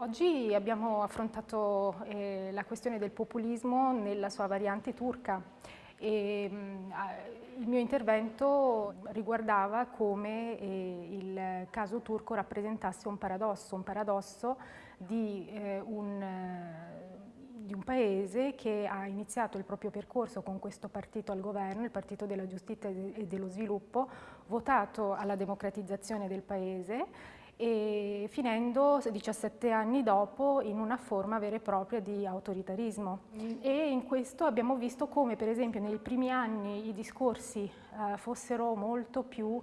Oggi abbiamo affrontato eh, la questione del populismo nella sua variante turca. E, mh, il mio intervento riguardava come eh, il caso turco rappresentasse un paradosso, un paradosso di eh, un di un paese che ha iniziato il proprio percorso con questo partito al governo, il Partito della Giustizia e dello Sviluppo, votato alla democratizzazione del paese e finendo 17 anni dopo in una forma vera e propria di autoritarismo. E in questo abbiamo visto come per esempio nei primi anni i discorsi eh, fossero molto più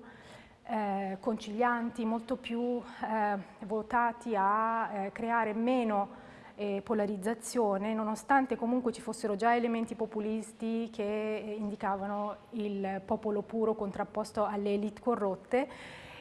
eh, concilianti, molto più eh, votati a eh, creare meno eh, polarizzazione, nonostante comunque ci fossero già elementi populisti che indicavano il popolo puro contrapposto alle elite corrotte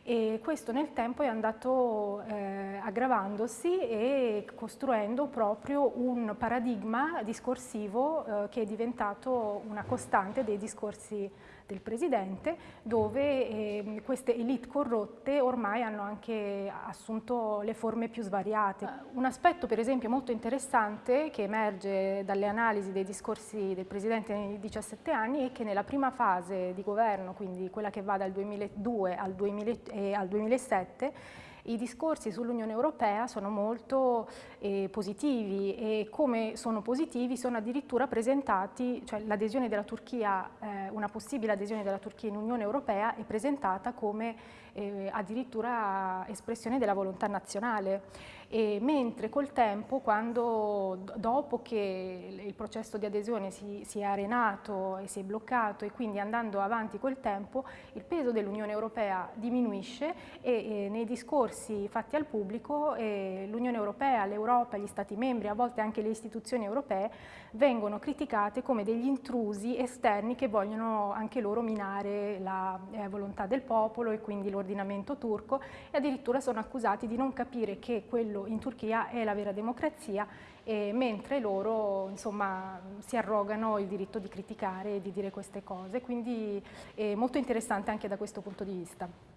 e questo nel tempo è andato eh, aggravandosi e costruendo proprio un paradigma discorsivo eh, che è diventato una costante dei discorsi del Presidente, dove eh, queste elite corrotte ormai hanno anche assunto le forme più svariate. Un aspetto per esempio molto interessante che emerge dalle analisi dei discorsi del Presidente nei 17 anni è che nella prima fase di governo, quindi quella che va dal 2002 al, 2000, eh, al 2007, i discorsi sull'Unione Europea sono molto eh, positivi e come sono positivi sono addirittura presentati, cioè l'adesione della Turchia, eh, una possibile adesione della Turchia in Unione Europea è presentata come eh, addirittura espressione della volontà nazionale. E mentre col tempo, quando, dopo che il processo di adesione si, si, è arenato e si è bloccato e quindi andando avanti col tempo, il peso dell'Unione Europea diminuisce e, e nei discorsi fatti al pubblico l'Unione Europea, l'Europa, gli Stati membri, a volte anche le istituzioni europee, vengono criticate come degli intrusi esterni che vogliono anche loro minare la eh, volontà del popolo e quindi l'ordinamento turco e addirittura sono accusati di non capire che quello in Turchia è la vera democrazia eh, mentre loro insomma, si arrogano il diritto di criticare e di dire queste cose, quindi è molto interessante anche da questo punto di vista.